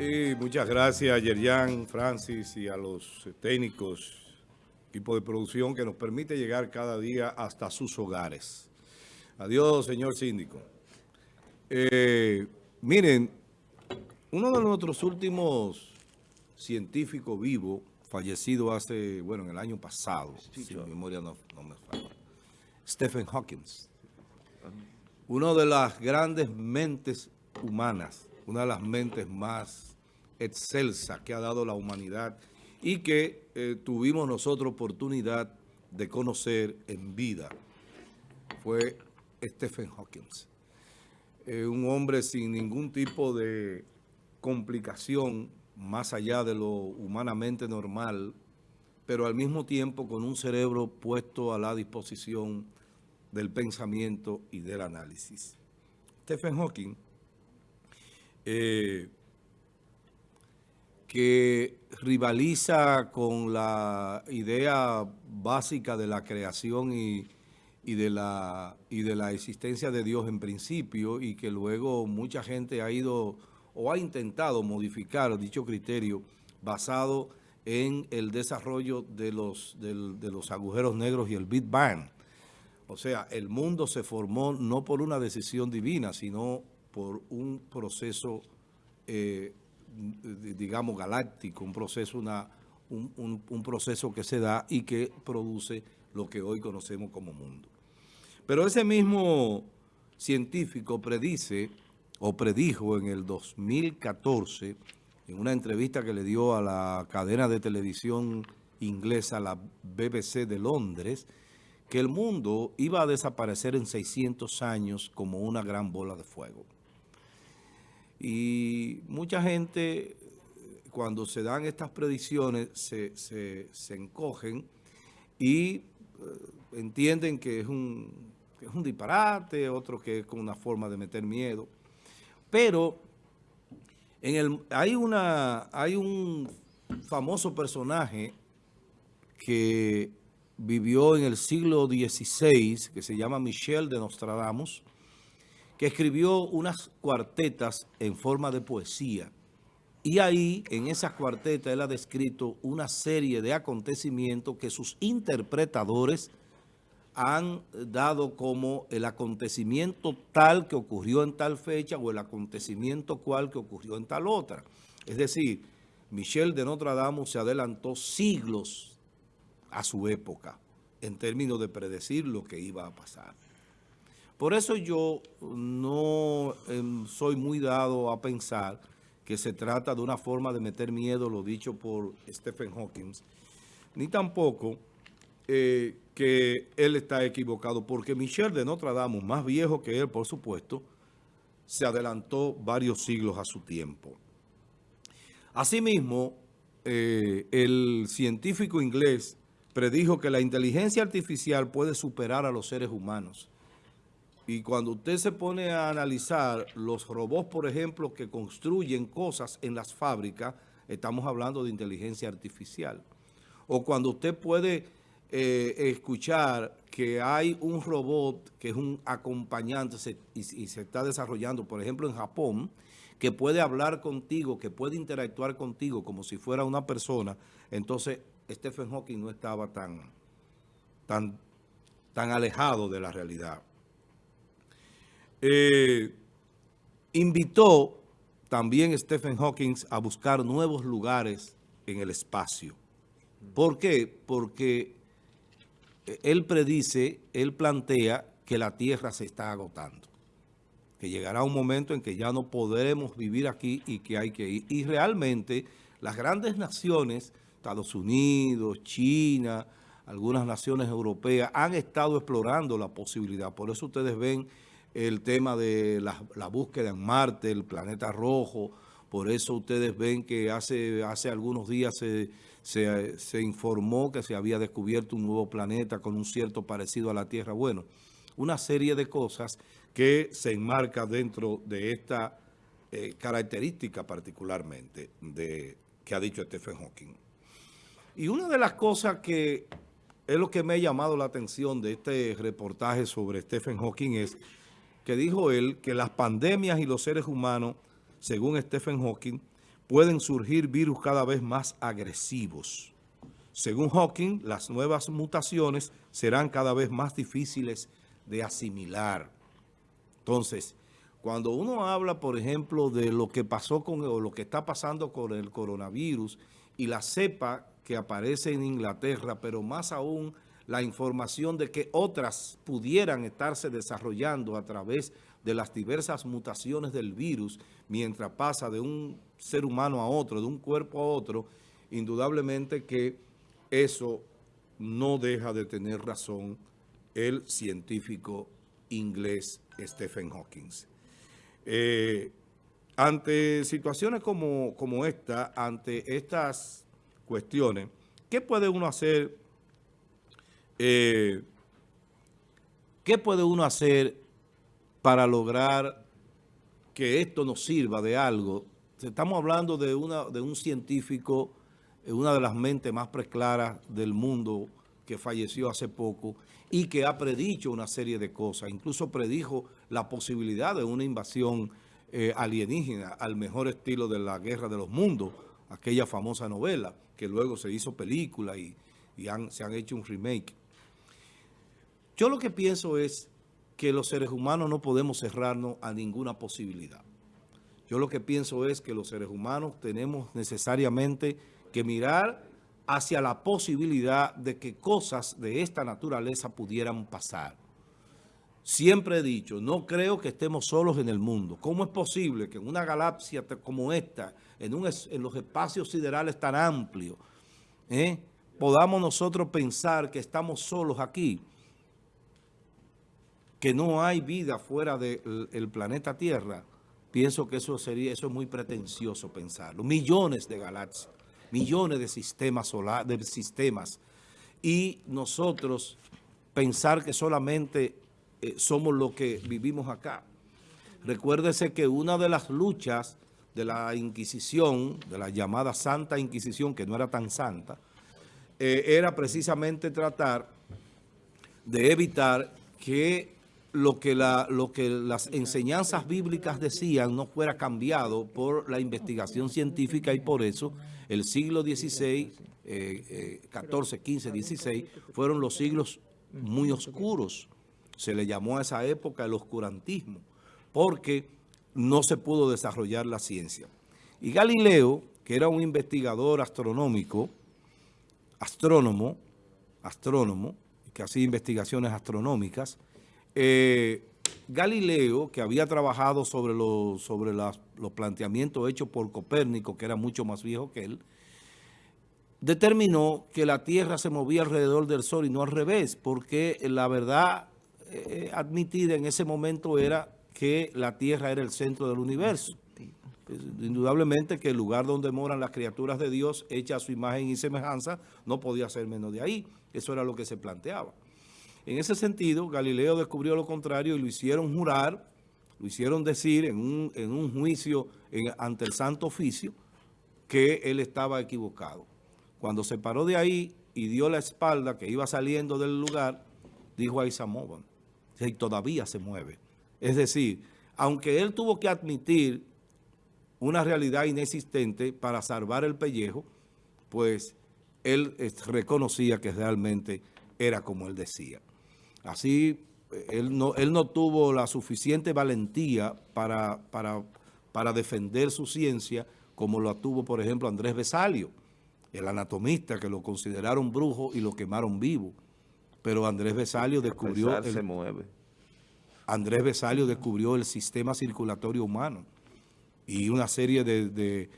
Y muchas gracias Yerjan, Francis y a los técnicos, equipo de producción que nos permite llegar cada día hasta sus hogares. Adiós, señor síndico. Eh, miren, uno de nuestros últimos científicos vivos, fallecido hace, bueno, en el año pasado, si mi memoria no, no me falla, Stephen Hawking. Una de las grandes mentes humanas, una de las mentes más excelsas que ha dado la humanidad y que eh, tuvimos nosotros oportunidad de conocer en vida, fue Stephen Hawking. Eh, un hombre sin ningún tipo de complicación más allá de lo humanamente normal, pero al mismo tiempo con un cerebro puesto a la disposición del pensamiento y del análisis. Stephen Hawking, eh, que rivaliza con la idea básica de la creación y, de la, y de la existencia de Dios en principio y que luego mucha gente ha ido o ha intentado modificar dicho criterio basado en el desarrollo de los, de los agujeros negros y el Big Bang. O sea, el mundo se formó no por una decisión divina, sino por un proceso, eh, digamos, galáctico, un proceso, una, un, proceso que se da y que produce lo que hoy conocemos como mundo. Pero ese mismo científico predice o predijo en el 2014, en una entrevista que le dio a la cadena de televisión inglesa, la BBC de Londres, que el mundo iba a desaparecer en 600 años como una gran bola de fuego. Y mucha gente, cuando se dan estas predicciones, se, encogen y eh, entienden que es, un, es un disparate, otro que es con una forma de meter miedo. Pero en el, hay, una, hay un famoso personaje que vivió en el siglo XVI, que se llama Michel de Nostradamus, que escribió unas cuartetas en forma de poesía. Y ahí, en esas cuartetas, él ha descrito una serie de acontecimientos que sus interpretadores han dado como el acontecimiento tal que ocurrió en tal fecha o el acontecimiento cual que ocurrió en tal otra. Es decir, Michel de Nostradamus se adelantó siglos a su época en términos de predecir lo que iba a pasar. Por eso yo no em, soy muy dado a pensar que se trata de una forma de meter miedo, lo dicho por Stephen Hawking, ni tampoco eh, que él está equivocado, porque Michel de Notre Dame, más viejo que él, por supuesto, se adelantó varios siglos a su tiempo. Asimismo, eh, el científico inglés predijo que la inteligencia artificial puede superar a los seres humanos. Y cuando usted se pone a analizar los robots, por ejemplo, que construyen cosas en las fábricas, estamos hablando de inteligencia artificial. O cuando usted puede eh, escuchar que hay un robot que es un acompañante y, se está desarrollando, por ejemplo, en Japón, que puede hablar contigo, que puede interactuar contigo como si fuera una persona, entonces Stephen Hawking no estaba tan, tan, tan alejado de la realidad. Eh, invitó también Stephen Hawking a buscar nuevos lugares en el espacio. ¿Por qué? Porque él predice, él plantea que la Tierra se está agotando. Que llegará un momento en que ya no podremos vivir aquí y que hay que ir. Y realmente las grandes naciones Estados Unidos, China, algunas naciones europeas han estado explorando la posibilidad. Por eso ustedes ven el tema de la, búsqueda en Marte, el planeta rojo. Por eso ustedes ven que hace, hace algunos días se, se, informó que se había descubierto un nuevo planeta con un cierto parecido a la Tierra. Bueno, una serie de cosas que se enmarca dentro de esta eh, característica particularmente de, que ha dicho Stephen Hawking. Y una de las cosas que es lo que me ha llamado la atención de este reportaje sobre Stephen Hawking es que dijo él que las pandemias y los seres humanos, según Stephen Hawking, pueden surgir virus cada vez más agresivos. Según Hawking, las nuevas mutaciones serán cada vez más difíciles de asimilar. Entonces, cuando uno habla, por ejemplo, de lo que pasó con o lo que está pasando con el coronavirus y la cepa que aparece en Inglaterra, pero más aún la información de que otras pudieran estarse desarrollando a través de las diversas mutaciones del virus mientras pasa de un ser humano a otro, de un cuerpo a otro, indudablemente que eso no deja de tener razón el científico inglés Stephen Hawking. Eh, ante situaciones como, como esta, ante estas cuestiones, ¿qué puede uno hacer? Eh, ¿Qué puede uno hacer para lograr que esto nos sirva de algo? Estamos hablando de, una, de un científico, eh, una de las mentes más preclaras del mundo que falleció hace poco y que ha predicho una serie de cosas. Incluso predijo la posibilidad de una invasión eh, alienígena al mejor estilo de la Guerra de los Mundos, aquella famosa novela que luego se hizo película y, se han hecho un remake. Yo lo que pienso es que los seres humanos no podemos cerrarnos a ninguna posibilidad. Yo lo que pienso es que los seres humanos tenemos necesariamente que mirar hacia la posibilidad de que cosas de esta naturaleza pudieran pasar. Siempre he dicho, no creo que estemos solos en el mundo. ¿Cómo es posible que en una galaxia como esta, en, en los espacios siderales tan amplios, eh, podamos nosotros pensar que estamos solos aquí? Que no hay vida fuera del planeta Tierra. Pienso que eso sería, eso es muy pretencioso pensarlo. Millones de galaxias millones de sistemas solar, de sistemas, y nosotros pensar que solamente eh, somos los que vivimos acá. Recuérdese que una de las luchas de la Inquisición, de la llamada Santa Inquisición, que no era tan santa, eh, era precisamente tratar de evitar que lo que, las enseñanzas bíblicas decían no fuera cambiado por la investigación científica y por eso el siglo XVI, eh, 14, 15, 16, fueron los siglos muy oscuros. Se le llamó a esa época el oscurantismo, porque no se pudo desarrollar la ciencia. Y Galileo, que era un investigador astronómico, astrónomo, astrónomo, que hacía investigaciones astronómicas, eh, Galileo, que había trabajado sobre, los, sobre los planteamientos hechos por Copérnico, que era mucho más viejo que él, determinó que la Tierra se movía alrededor del Sol y no al revés, porque la verdad eh, admitida en ese momento era que la Tierra era el centro del universo. Pues, indudablemente que el lugar donde moran las criaturas de Dios, hechas a su imagen y semejanza, no podía ser menos de ahí. Eso era lo que se planteaba. En ese sentido, Galileo descubrió lo contrario y lo hicieron jurar, lo hicieron decir en un, juicio ante el Santo Oficio que él estaba equivocado. Cuando se paró de ahí y dio la espalda, que iba saliendo del lugar, dijo ahí se movan. Y todavía se mueve. Es decir, aunque él tuvo que admitir una realidad inexistente para salvar el pellejo, pues él reconocía que realmente era como él decía. Así, él no, él no tuvo la suficiente valentía para, para, para defender su ciencia como lo tuvo, por ejemplo, Andrés Besalio, el anatomista que lo consideraron brujo y lo quemaron vivo. Pero Andrés Besalio descubrió... se mueve. Andrés Besalio descubrió el sistema circulatorio humano y una serie de,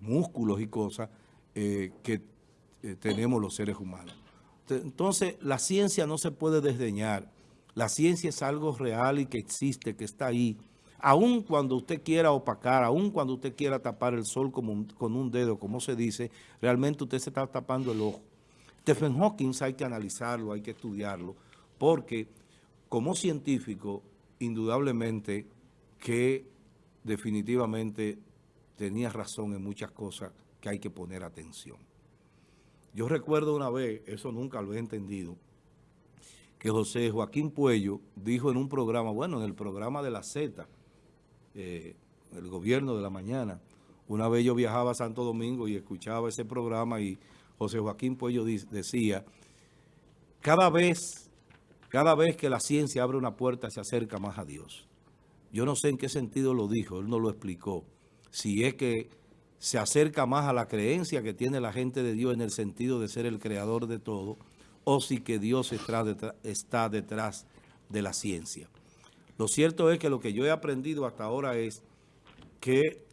músculos y cosas eh, que eh, tenemos los seres humanos. Entonces, la ciencia no se puede desdeñar. La ciencia es algo real y que existe, que está ahí. Aun cuando usted quiera opacar, aun cuando usted quiera tapar el sol con un dedo, como se dice, realmente usted se está tapando el ojo. Stephen Hawking hay que analizarlo, hay que estudiarlo, porque como científico, indudablemente que definitivamente tenía razón en muchas cosas que hay que poner atención. Yo recuerdo una vez, eso nunca lo he entendido, que José Joaquín Puello dijo en un programa, bueno, en el programa de la Z, eh, el gobierno de la mañana, Una vez yo viajaba a Santo Domingo y escuchaba ese programa y José Joaquín Puello decía, cada vez, cada vez que la ciencia abre una puerta se acerca más a Dios. Yo no sé en qué sentido lo dijo, él no lo explicó. Si es que se acerca más a la creencia que tiene la gente de Dios en el sentido de ser el creador de todo, o si que Dios está detrás de la ciencia. Lo cierto es que lo que yo he aprendido hasta ahora es que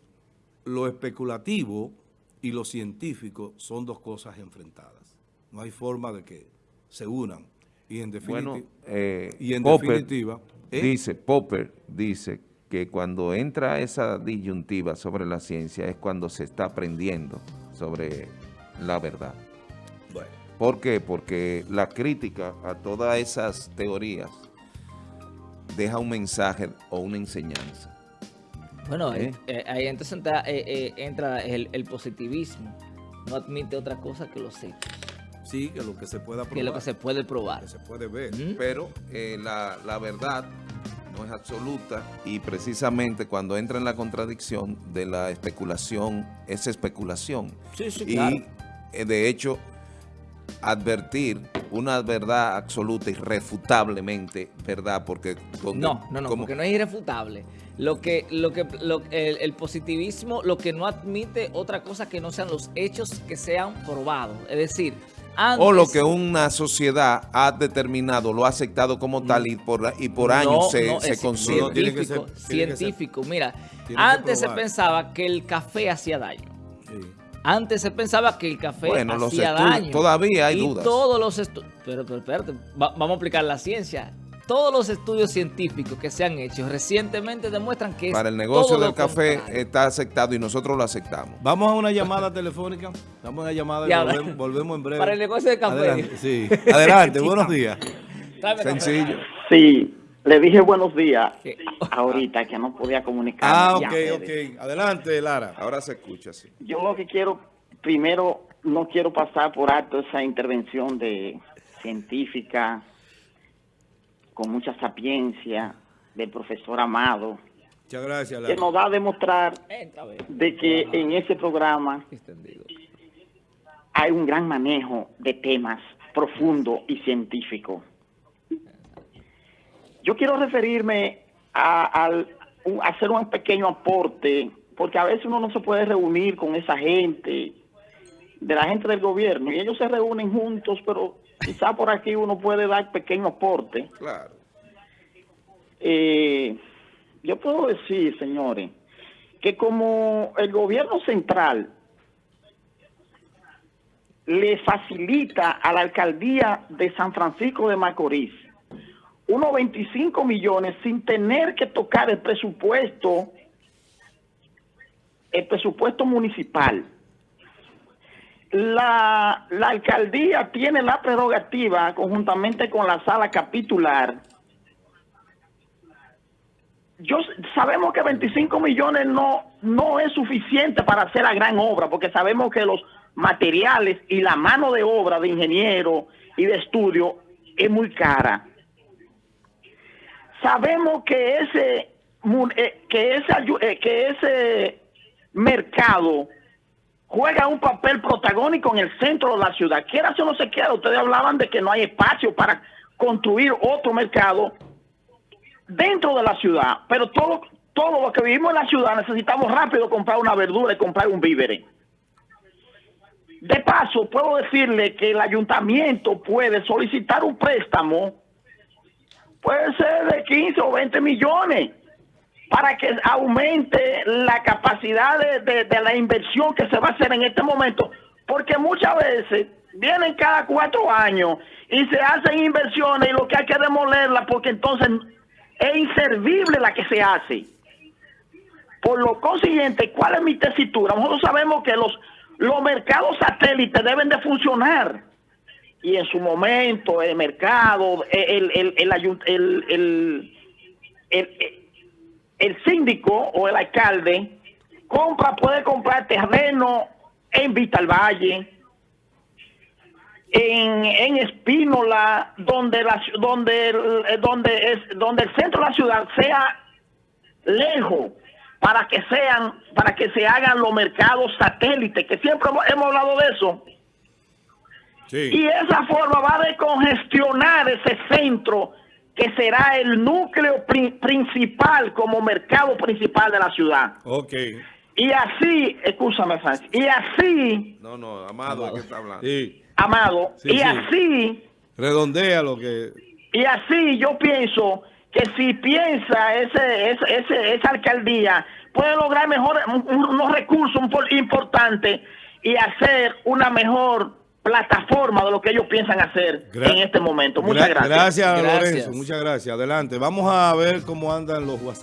lo especulativo y lo científico son dos cosas enfrentadas. No hay forma de que se unan. Y en, eh, y en definitiva... ¿eh? Dice, Popper dice que cuando entra esa disyuntiva sobre la ciencia es cuando se está aprendiendo sobre la verdad. ¿Por qué? Porque la crítica a todas esas teorías deja un mensaje o una enseñanza. Bueno, ¿Eh? Eh, ahí entonces entra, el, positivismo. No admite otra cosa que los hechos. Sí, que lo que se pueda probar. Que lo que se puede probar. Que se puede ver. Pero la, la verdad no es absoluta y precisamente cuando entra en la contradicción de la especulación, es especulación. Sí, sí, y eh, de hecho, advertir una verdad absoluta, irrefutablemente verdad, porque... no, no, no, porque no es irrefutable. Lo que, lo que, el, positivismo, lo que no admite otra cosa que no sean los hechos que sean probados. Es decir, o lo que una sociedad ha determinado, lo ha aceptado como tal y por, y por años se, no, se Científico, científico. mira, antes se pensaba que el café hacía daño. Antes se pensaba que el café hacía daño. Todavía hay y dudas. todos los estudios... Pero, pero espérate, vamos a aplicar la ciencia todos los estudios científicos que se han hecho recientemente demuestran que Para el negocio del café está aceptado y nosotros lo aceptamos. Vamos a una llamada telefónica. Vamos a una llamada y volvemos, en breve. Para el negocio del café. Adelante, sí. Adelante buenos días. Sencillo. Sí, le dije buenos días ahorita que no podía comunicar. Ah, ok, ok. Adelante, Lara. Ahora se escucha, sí. Yo lo que quiero, primero, no quiero pasar por alto esa intervención de científica con mucha sapiencia del profesor Amado. Muchas gracias. Que nos va a demostrar de que en ese programa hay un gran manejo de temas profundo y científico. Yo quiero referirme a, hacer un pequeño aporte, porque a veces uno no se puede reunir con esa gente, de la gente del gobierno, y ellos se reúnen juntos, pero quizá por aquí uno puede dar pequeño aporte. Claro. Eh, yo puedo decir, señores, que como el gobierno central le facilita a la alcaldía de San Francisco de Macorís unos 25 millones sin tener que tocar el presupuesto, el presupuesto municipal la, alcaldía tiene la prerrogativa, conjuntamente con la sala capitular, yo sabemos que 25 millones no, no es suficiente para hacer la gran obra, porque sabemos que los materiales y la mano de obra de ingeniero y de estudio es muy cara. Sabemos que ese, eh, que ese, eh, que ese mercado juega un papel protagónico en el centro de la ciudad. Quiera o no se quiera, ustedes hablaban de que no hay espacio para construir otro mercado dentro de la ciudad, pero todo, todo lo que vivimos en la ciudad necesitamos rápido comprar una verdura y comprar un vívere. De paso, puedo decirle que el ayuntamiento puede solicitar un préstamo, puede ser de 15 o 20 millones, para que aumente la capacidad de, la inversión que se va a hacer en este momento, porque muchas veces vienen cada cuatro años y se hacen inversiones y lo que hay que demolerla porque entonces es inservible la que se hace. Por lo consiguiente, ¿cuál es mi tesitura? Nosotros sabemos que los, los mercados satélites deben de funcionar. Y en su momento el mercado, el, el, el, el el síndico o el alcalde compra, puede comprar terreno en Vista al Valle, en, en Espínola, donde la, donde donde es donde el centro de la ciudad sea lejos, para que sean, para que se hagan los mercados satélites, que siempre hemos hablado de eso. Y esa forma va a descongestionar ese centro que será el núcleo principal como mercado principal de la ciudad. Ok. Y así, escúchame, Sánchez, y así... No, no, Amado, ¿qué está hablando? Sí. Amado, y así... Redondea lo que... Y así yo pienso que si piensa ese, ese, esa alcaldía, puede lograr mejor unos recursos importantes y hacer una mejor plataforma de lo que ellos piensan hacer en este momento. Muchas gracias. Gracias, Lorenzo. Muchas gracias. Adelante. Vamos a ver cómo andan los WhatsApp.